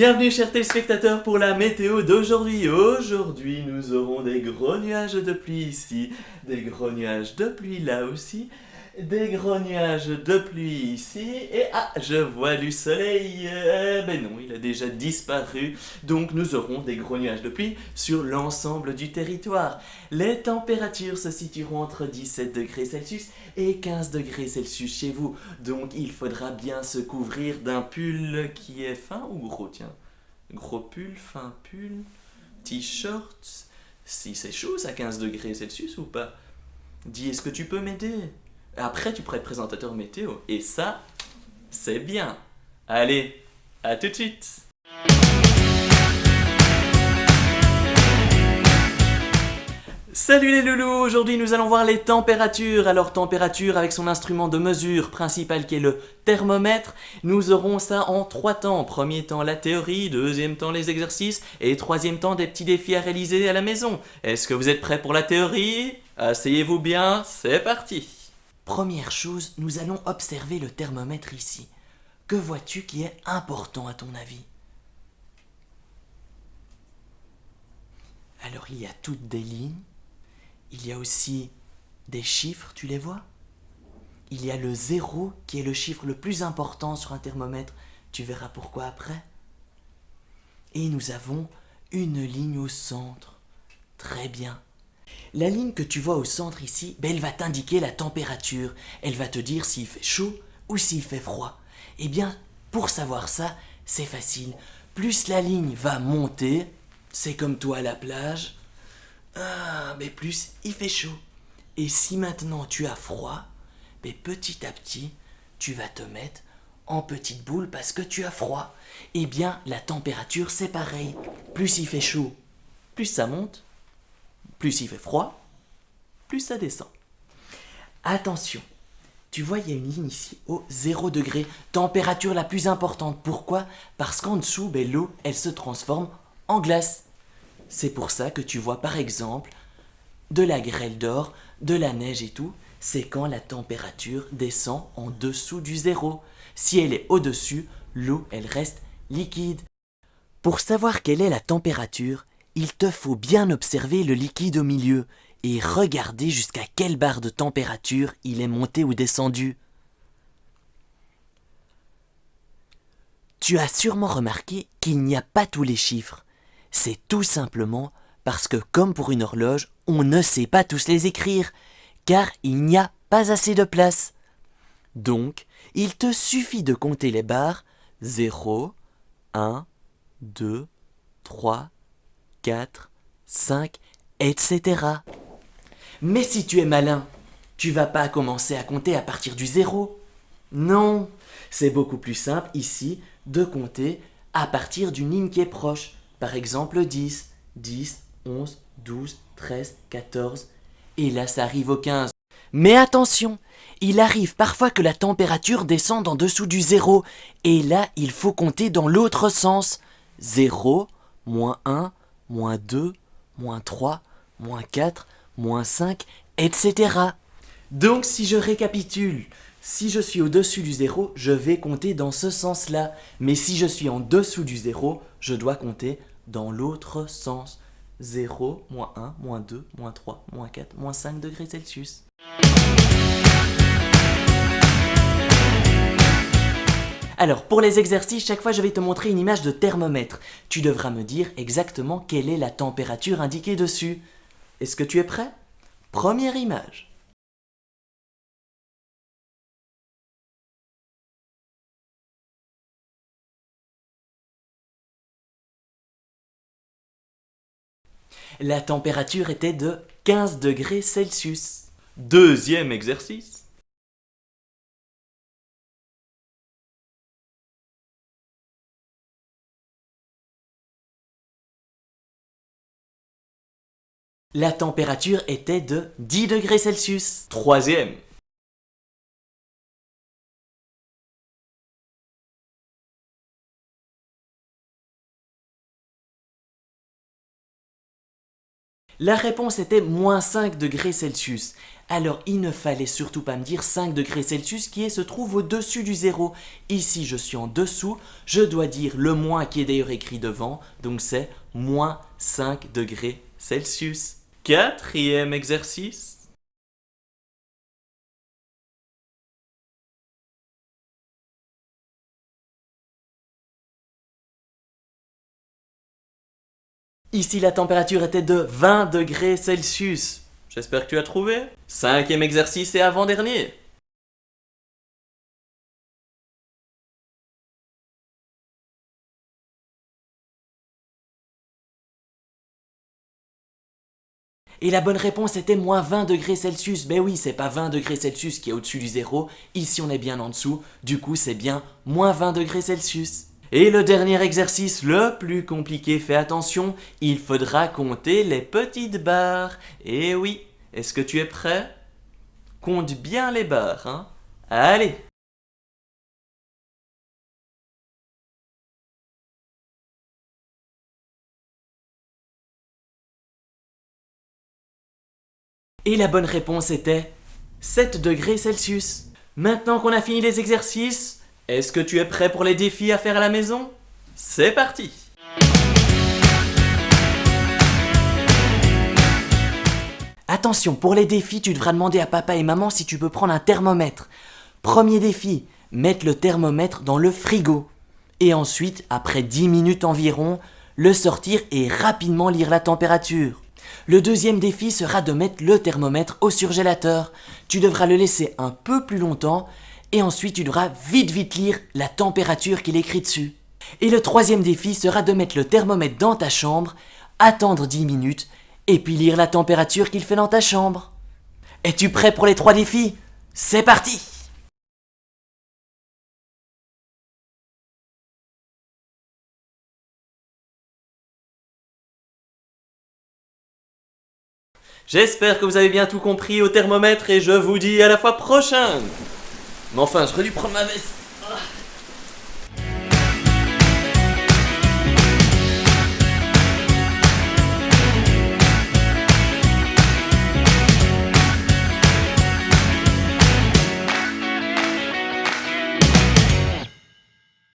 Bienvenue chers téléspectateurs pour la météo d'aujourd'hui. Aujourd'hui nous aurons des gros nuages de pluie ici, des gros nuages de pluie là aussi, des gros nuages de pluie ici, et ah, je vois du soleil, eh ben non, il a déjà disparu, donc nous aurons des gros nuages de pluie sur l'ensemble du territoire. Les températures se situeront entre 17 degrés Celsius et 15 degrés Celsius chez vous, donc il faudra bien se couvrir d'un pull qui est fin ou gros, tiens? Gros pull, fin pull, t-shirt, si c'est chaud, ça 15 degrés Celsius ou pas? Dis, est-ce que tu peux m'aider? Après, tu pourrais être présentateur météo. Et ça, c'est bien. Allez, à tout de suite Salut les loulous Aujourd'hui nous allons voir les températures. Alors température avec son instrument de mesure principal qui est le thermomètre. Nous aurons ça en trois temps. Premier temps la théorie, deuxième temps les exercices et troisième temps des petits défis à réaliser à la maison. Est-ce que vous êtes prêts pour la théorie? Asseyez-vous bien, c'est parti Première chose, nous allons observer le thermomètre ici. Que vois-tu qui est important à ton avis? Alors il y a toutes des lignes, il y a aussi des chiffres, tu les vois? Il y a le zéro qui est le chiffre le plus important sur un thermomètre, tu verras pourquoi après. Et nous avons une ligne au centre. Très bien. La ligne que tu vois au centre ici, ben, elle va t'indiquer la température. Elle va te dire s'il fait chaud ou s'il fait froid. Eh bien, pour savoir ça, c'est facile. Plus la ligne va monter, c'est comme toi à la plage, ah, mais plus il fait chaud. Et si maintenant tu as froid, mais petit à petit, tu vas te mettre en petite boule parce que tu as froid. Eh bien, la température, c'est pareil. Plus il fait chaud, plus ça monte, plus il fait froid, plus ça descend. Attention, tu vois, il y a une ligne ici au 0 degré, température la plus importante. Pourquoi? Parce qu'en dessous, ben, l'eau, elle se transforme en glace. C'est pour ça que tu vois par exemple de la grêle d'or, de la neige et tout, c'est quand la température descend en dessous du zéro. Si elle est au-dessus, l'eau, elle reste liquide. Pour savoir quelle est la température, il te faut bien observer le liquide au milieu et regarder jusqu'à quelle barre de température il est monté ou descendu. Tu as sûrement remarqué qu'il n'y a pas tous les chiffres. C'est tout simplement parce que comme pour une horloge, on ne sait pas tous les écrire, car il n'y a pas assez de place. Donc, il te suffit de compter les barres 0, 1, 2, 3, 4, 5, etc. Mais si tu es malin, tu vas pas commencer à compter à partir du zéro. Non, c'est beaucoup plus simple ici de compter à partir d'une ligne qui est proche. Par exemple 10, 10, 11, 12, 13, 14. Et là, ça arrive au 15. Mais attention, il arrive parfois que la température descende en dessous du zéro. Et là, il faut compter dans l'autre sens. 0, moins 1, moins 2, moins 3, moins 4, moins 5, etc. Donc si je récapitule, si je suis au-dessus du zéro, je vais compter dans ce sens-là. Mais si je suis en dessous du zéro, je dois compter dans l'autre sens. 0, moins 1, moins 2, moins 3, moins 4, moins 5 degrés Celsius. Alors, pour les exercices, chaque fois je vais te montrer une image de thermomètre. Tu devras me dire exactement quelle est la température indiquée dessus. Est-ce que tu es prêt? Première image. La température était de 15 degrés Celsius. Deuxième exercice. La température était de 10 degrés Celsius. Troisième. La réponse était moins 5 degrés Celsius. Alors il ne fallait surtout pas me dire 5 degrés Celsius qui se trouve au-dessus du zéro. Ici je suis en dessous, je dois dire le moins qui est d'ailleurs écrit devant, donc c'est moins 5 degrés Celsius. Quatrième exercice. Ici, la température était de 20 degrés Celsius. J'espère que tu as trouvé. Cinquième exercice et avant-dernier. Et la bonne réponse était moins 20 degrés Celsius. Ben oui, c'est pas 20 degrés Celsius qui est au-dessus du zéro. Ici, on est bien en dessous. Du coup, c'est bien moins 20 degrés Celsius. Et le dernier exercice, le plus compliqué, fais attention, il faudra compter les petites barres. Et oui, est-ce que tu es prêt? Compte bien les barres, hein Allez Et la bonne réponse était 7 degrés Celsius. Maintenant qu'on a fini les exercices, est-ce que tu es prêt pour les défis à faire à la maison? C'est parti Attention, pour les défis, tu devras demander à papa et maman si tu peux prendre un thermomètre. Premier défi, mettre le thermomètre dans le frigo. Et ensuite, après 10 minutes environ, le sortir et rapidement lire la température. Le deuxième défi sera de mettre le thermomètre au surgélateur. Tu devras le laisser un peu plus longtemps et ensuite tu devras vite vite lire la température qu'il écrit dessus. Et le troisième défi sera de mettre le thermomètre dans ta chambre, attendre 10 minutes, et puis lire la température qu'il fait dans ta chambre. Es-tu prêt pour les trois défis? C'est parti J'espère que vous avez bien tout compris au thermomètre et je vous dis à la fois prochaine. Mais enfin, j'aurais dû prendre ma veste